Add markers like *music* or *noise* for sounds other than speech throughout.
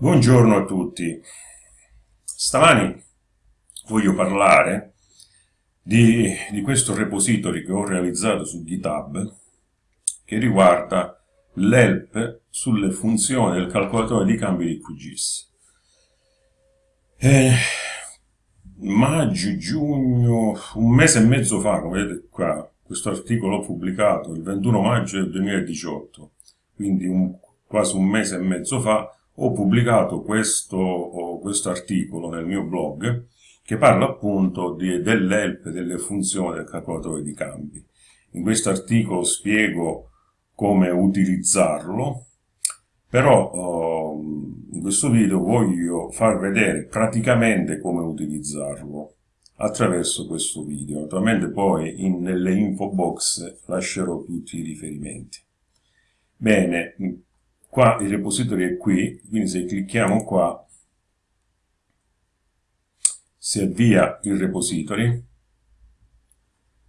Buongiorno a tutti. Stamani voglio parlare di, di, questo repository che ho realizzato su GitHub che riguarda l'help sulle funzioni del calcolatore di cambi di QGIS. Eh, maggio, giugno, un mese e mezzo fa, come vedete qua, questo articolo l'ho pubblicato il 21 maggio del 2018, quindi un, quasi un mese e mezzo fa, ho pubblicato questo, questo articolo nel mio blog che parla appunto dell'help delle funzioni del calcolatore di cambi. In questo articolo spiego come utilizzarlo, però oh, in questo video voglio far vedere praticamente come utilizzarlo attraverso questo video. Naturalmente poi in, nelle info box lascerò tutti i riferimenti. Bene, qua il repository è qui, quindi se clicchiamo qua si avvia il repository,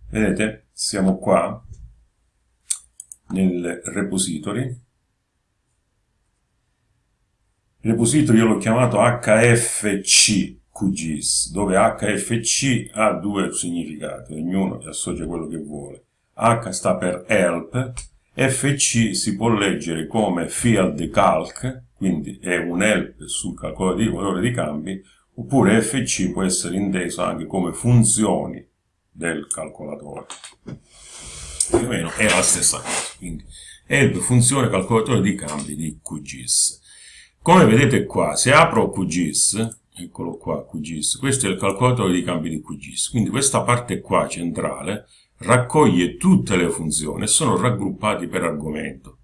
vedete siamo qua nel repository, il repository io l'ho chiamato HFC QGIS, dove HFC ha due significati, ognuno associa quello che vuole. H sta per help, FC si può leggere come field calc, quindi è un help sul calcolatore di valore di cambi, oppure FC può essere inteso anche come funzioni del calcolatore. Più o meno è la stessa cosa, quindi help funzione calcolatore di cambi di QGIS. Come vedete qua, se apro QGIS, eccolo qua QGIS, questo è il calcolatore di cambi di QGIS, quindi questa parte qua centrale raccoglie tutte le funzioni e sono raggruppati per argomento.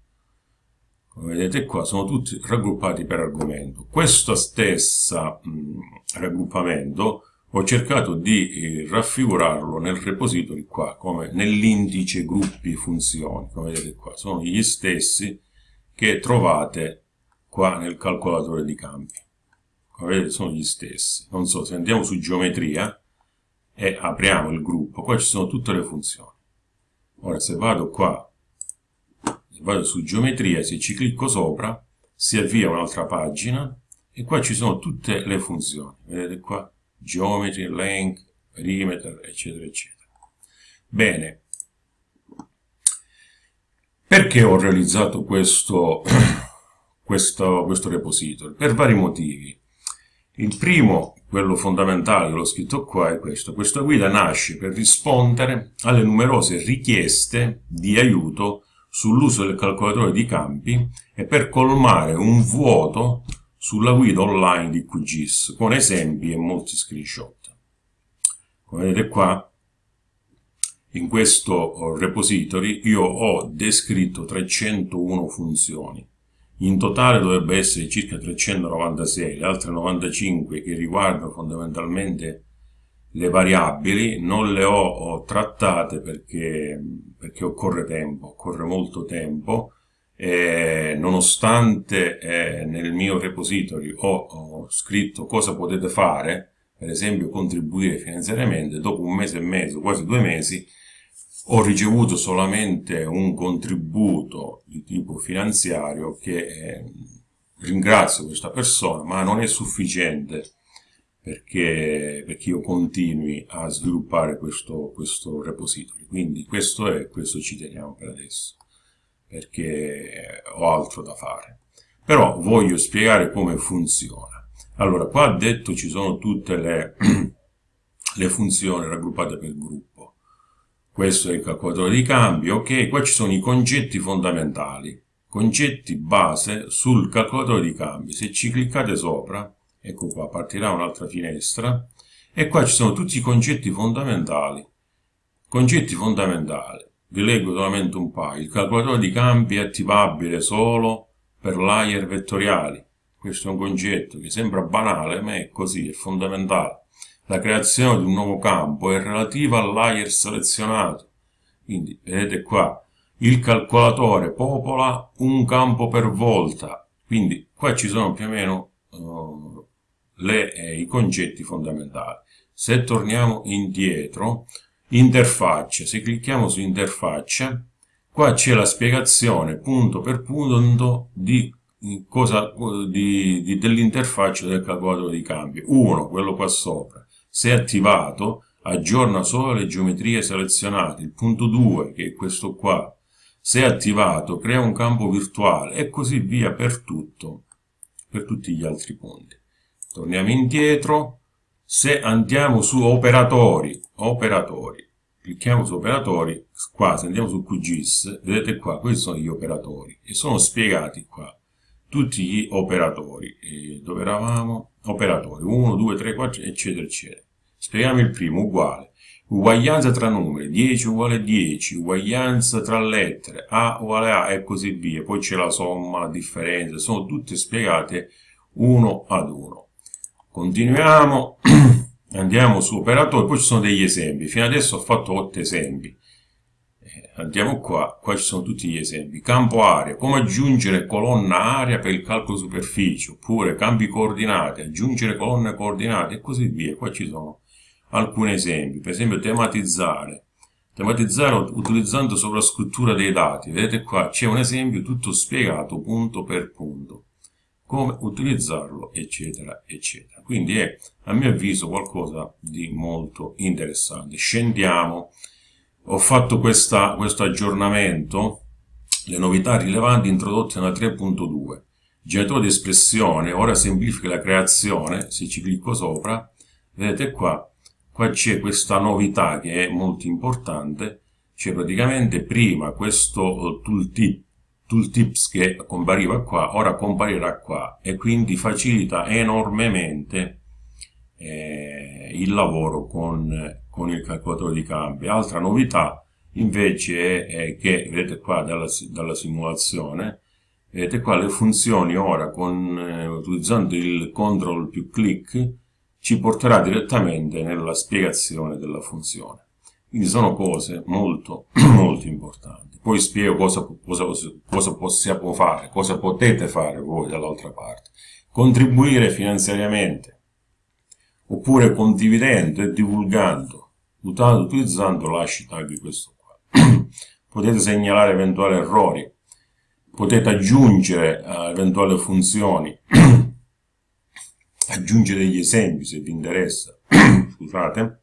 Come vedete qua sono tutti raggruppati per argomento. Questo stesso raggruppamento ho cercato di eh, raffigurarlo nel repository qua, come nell'indice gruppi funzioni, come vedete qua, sono gli stessi che trovate qua nel calcolatore di campi. Come vedete sono gli stessi. Non so, se andiamo su geometria, e apriamo il gruppo, qua ci sono tutte le funzioni. Ora se vado qua, se vado su geometria, se ci clicco sopra, si avvia un'altra pagina e qua ci sono tutte le funzioni. Vedete qua? Geometry, length, perimeter, eccetera, eccetera. Bene. Perché ho realizzato questo, *clears throat* questo, questo repository? Per vari motivi. Il primo quello fondamentale che l'ho scritto qua è questo. Questa guida nasce per rispondere alle numerose richieste di aiuto sull'uso del calcolatore di campi e per colmare un vuoto sulla guida online di QGIS, con esempi e molti screenshot. Come vedete qua, in questo repository io ho descritto 301 funzioni in totale dovrebbe essere circa 396, le altre 95 che riguardano fondamentalmente le variabili non le ho, trattate perché, perché, occorre tempo, occorre molto tempo e nonostante eh, nel mio repository ho, ho, scritto cosa potete fare, per esempio contribuire finanziariamente, dopo un mese e mezzo, quasi due mesi, ho ricevuto solamente un contributo di tipo finanziario che eh, ringrazio questa persona, ma non è sufficiente perché, perché io continui a sviluppare questo, questo repository. Quindi questo è, questo ci teniamo per adesso, perché ho altro da fare. Però voglio spiegare come funziona. Allora, qua detto ci sono tutte le, *clears throat* le funzioni raggruppate per gruppo questo è il calcolatore di cambio, ok, qua ci sono i concetti fondamentali, concetti base sul calcolatore di cambi. Se ci cliccate sopra, ecco qua, partirà un'altra finestra, e qua ci sono tutti i concetti fondamentali. Concetti fondamentali, vi leggo solamente un paio. Il calcolatore di cambi è attivabile solo per layer vettoriali. Questo è un concetto che sembra banale, ma è così, è fondamentale. La creazione di un nuovo campo è relativa al layer selezionato. Quindi, vedete qua, il calcolatore popola un campo per volta. Quindi, qua ci sono più o meno uh, le, eh, i concetti fondamentali. Se torniamo indietro, interfaccia, se clicchiamo su interfaccia, qua c'è la spiegazione punto per punto di cosa dell'interfaccia del calcolatore di cambi. Uno, quello qua sopra, se attivato, aggiorna solo le geometrie selezionate. Il punto 2, che è questo qua, se attivato, crea un campo virtuale e così via per tutto, per tutti gli altri punti. Torniamo indietro, se andiamo su operatori, operatori, clicchiamo su operatori, qua se andiamo su QGIS, vedete qua, questi sono gli operatori e sono spiegati qua tutti gli operatori. E dove eravamo? Operatori 1, 2, 3, 4, eccetera, eccetera. Spieghiamo il primo, uguale. Uguaglianza tra numeri, 10 uguale 10, uguaglianza tra lettere, A uguale A e così via. Poi c'è la somma, la differenza, sono tutte spiegate uno ad uno. Continuiamo, *clears throat* andiamo su operatori, poi ci sono degli esempi. Fino adesso ho fatto 8 esempi andiamo qua, qua ci sono tutti gli esempi. Campo area, come aggiungere colonna area per il calcolo superficie, oppure campi coordinate, aggiungere colonne coordinate e così via. Qua ci sono alcuni esempi, per esempio tematizzare. Tematizzare utilizzando sovrascrittura dei dati. Vedete qua c'è un esempio tutto spiegato punto per punto. Come utilizzarlo, eccetera, eccetera. Quindi è, a mio avviso, qualcosa di molto interessante. Scendiamo ho fatto questa, questo aggiornamento, le novità rilevanti introdotte nella 3.2. Generatore di espressione, ora semplifica la creazione, se ci clicco sopra, vedete qua, qua c'è questa novità che è molto importante, c'è praticamente prima questo tooltip, tooltips che compariva qua, ora comparirà qua e quindi facilita enormemente eh, il lavoro con con il calcolatore di campi. Altra novità invece è, che, vedete qua dalla, dalla, simulazione, vedete qua le funzioni ora con, eh, utilizzando il control più click ci porterà direttamente nella spiegazione della funzione. Quindi sono cose molto, *clears throat* molto importanti. Poi spiego cosa, cosa, cosa possiamo fare, cosa potete fare voi dall'altra parte. Contribuire finanziariamente, oppure condividendo e divulgando utilizzando l'hashtag questo qua. *clears throat* potete segnalare eventuali errori, potete aggiungere uh, eventuali funzioni, *clears throat* aggiungere degli esempi se vi interessa, *clears throat* scusate,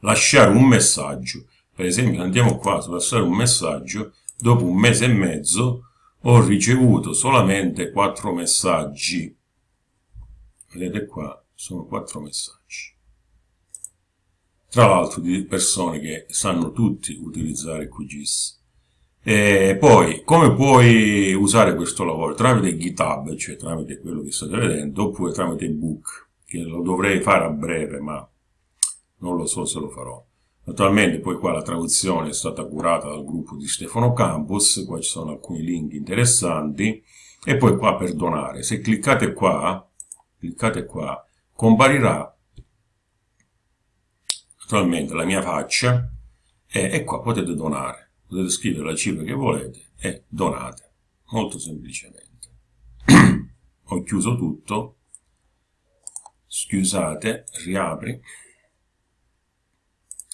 lasciare un messaggio, per esempio andiamo qua su lasciare un messaggio, dopo un mese e mezzo ho ricevuto solamente quattro messaggi, vedete qua, sono quattro messaggi. Tra l'altro di persone che sanno tutti utilizzare QGIS. E poi, come puoi usare questo lavoro? Tramite GitHub, cioè tramite quello che state vedendo, oppure tramite Book, che lo dovrei fare a breve, ma non lo so se lo farò. Naturalmente poi qua la traduzione è stata curata dal gruppo di Stefano Campus, qua ci sono alcuni link interessanti, e poi qua per donare. Se cliccate qua, cliccate qua, comparirà naturalmente la mia faccia e, e qua potete donare potete scrivere la cifra che volete e donate molto semplicemente. *clears throat* Ho chiuso tutto. Scusate riapri.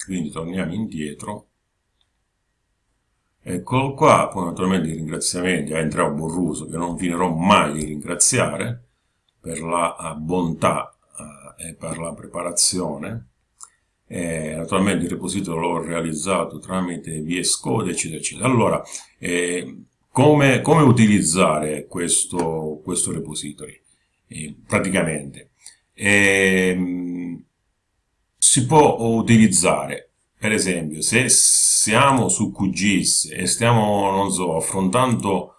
Quindi torniamo indietro. Eccolo qua poi naturalmente i ringraziamenti a Entrao Borruso che non finirò mai di ringraziare per la bontà eh, e per la preparazione eh, naturalmente il repository l'ho realizzato tramite VS Code, eccetera, eccetera. Allora, eh, come, come, utilizzare questo, questo repository? Eh, praticamente, ehm, si può utilizzare, per esempio, se siamo su QGIS e stiamo, non so, affrontando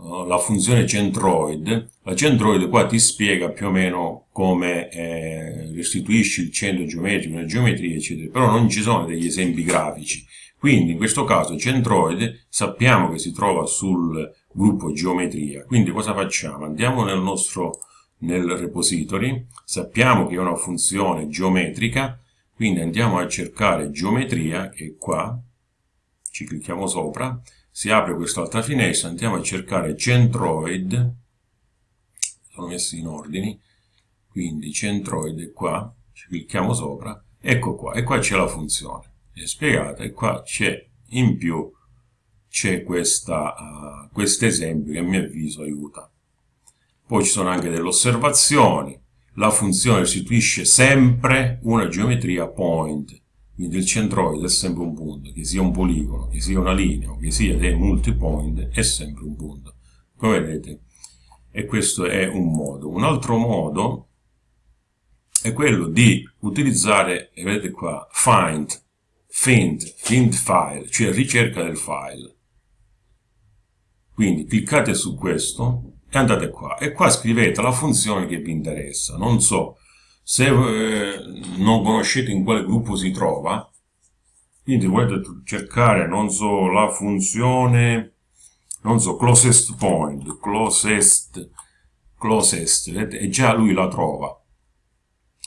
la funzione centroid, la centroid qua ti spiega più o meno come eh, restituisci il centro geometrico, le geometrie, eccetera, però non ci sono degli esempi grafici. Quindi in questo caso centroide sappiamo che si trova sul gruppo geometria, quindi cosa facciamo? Andiamo nel nostro nel repository, sappiamo che è una funzione geometrica, quindi andiamo a cercare geometria, che è qua, ci clicchiamo sopra, si apre quest'altra finestra, andiamo a cercare centroid, sono messi in ordini, quindi centroid è qua, ci clicchiamo sopra, ecco qua, e qua c'è la funzione, è spiegata, e qua c'è in più c'è uh, questo esempio che a mio avviso aiuta. Poi ci sono anche delle osservazioni, la funzione restituisce sempre una geometria point, quindi il centroide è sempre un punto, che sia un poligono, che sia una linea, che sia dei multipoint, è sempre un punto. Come vedete, e questo è un modo. Un altro modo è quello di utilizzare, vedete qua, find, find, find file, cioè ricerca del file. Quindi cliccate su questo e andate qua. E qua scrivete la funzione che vi interessa. Non so, se eh, non conoscete in quale gruppo si trova, quindi volete cercare, non so, la funzione, non so, closest point, closest, closest, vedete? e già lui la trova.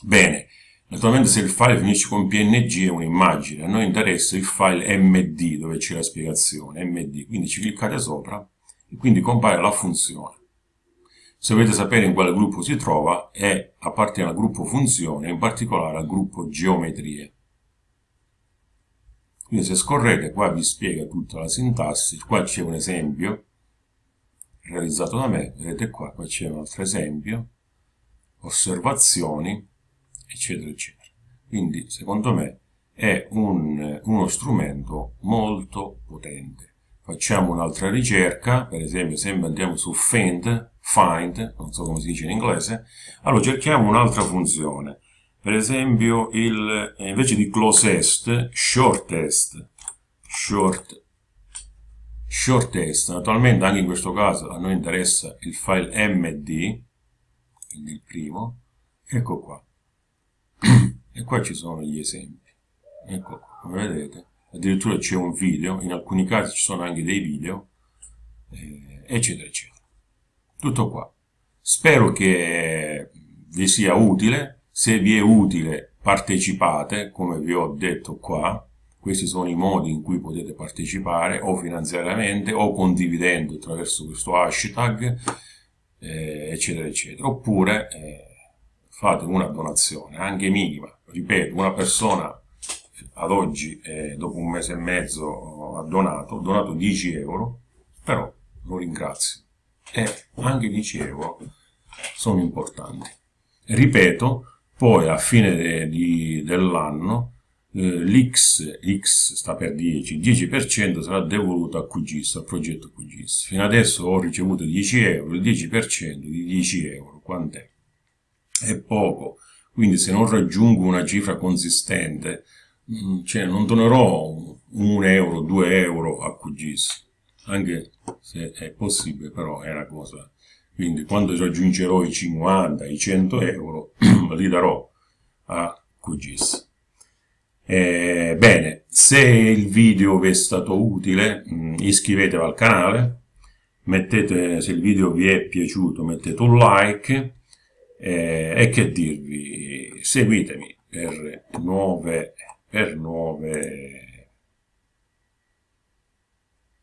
Bene, naturalmente se il file finisce con png è un'immagine, a noi interessa il file md dove c'è la spiegazione, md, quindi ci cliccate sopra e quindi compare la funzione. Se volete sapere in quale gruppo si trova, è appartiene al gruppo funzione, in particolare al gruppo geometrie. Quindi se scorrete qua vi spiega tutta la sintassi, qua c'è un esempio realizzato da me, vedete qua, qua c'è un altro esempio, osservazioni, eccetera, eccetera. Quindi secondo me è un, uno strumento molto potente. Facciamo un'altra ricerca, per esempio se andiamo su find, find, non so come si dice in inglese, allora cerchiamo un'altra funzione. Per esempio, il, invece di closest, shortest, short, shortest. Naturalmente anche in questo caso a noi interessa il file md, quindi il primo, ecco qua. *clears throat* e qua ci sono gli esempi. Ecco qua, come vedete. Addirittura c'è un video, in alcuni casi ci sono anche dei video, eh, eccetera, eccetera. Tutto qua. Spero che vi sia utile. Se vi è utile, partecipate, come vi ho detto qua. Questi sono i modi in cui potete partecipare, o finanziariamente, o condividendo attraverso questo hashtag, eh, eccetera, eccetera. Oppure eh, fate una donazione, anche minima. Ripeto, una persona ad oggi, eh, dopo un mese e mezzo, ha donato, ha donato 10 euro, però lo ringrazio e anche 10 euro sono importanti. Ripeto, poi a fine dell'anno eh, l'X, X sta per 10, 10% sarà devoluto a QGIS, al progetto QGIS. Fino adesso ho ricevuto 10 euro, il 10% di 10 euro, quant'è? È poco, quindi se non raggiungo una cifra consistente, mm, cioè non donerò 1 euro, 2 euro a QGIS anche se è possibile, però è una cosa. Quindi quando raggiungerò i 50, i 100 euro, *clears throat* li darò a QGIS. Eh, bene, se il video vi è stato utile, mm, iscrivetevi al canale, mettete, se il video vi è piaciuto mettete un like eh, e che dirvi, seguitemi per nuove, per nuove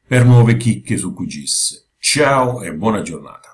per nuove chicche su QGIS. Ciao e buona giornata.